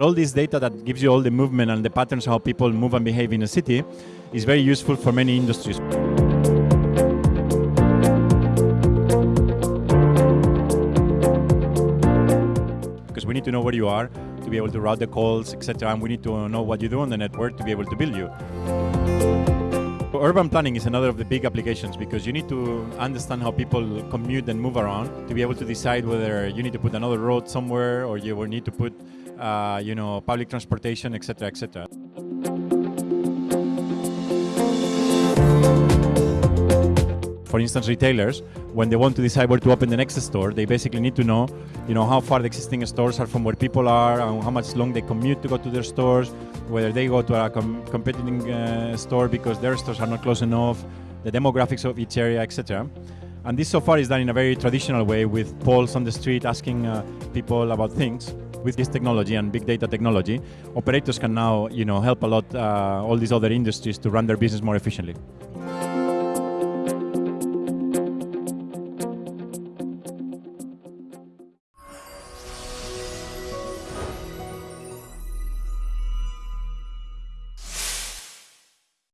All this data that gives you all the movement and the patterns how people move and behave in a city is very useful for many industries. Because we need to know where you are to be able to route the calls, etc. And we need to know what you do on the network to be able to build you. Urban planning is another of the big applications because you need to understand how people commute and move around to be able to decide whether you need to put another road somewhere or you will need to put, uh, you know, public transportation, etc., etc. For instance, retailers, when they want to decide where to open the next store, they basically need to know, you know, how far the existing stores are from where people are, and how much long they commute to go to their stores, whether they go to a com competing uh, store because their stores are not close enough, the demographics of each area, etc. And this so far is done in a very traditional way with polls on the street asking uh, people about things. With this technology and big data technology, operators can now, you know, help a lot uh, all these other industries to run their business more efficiently.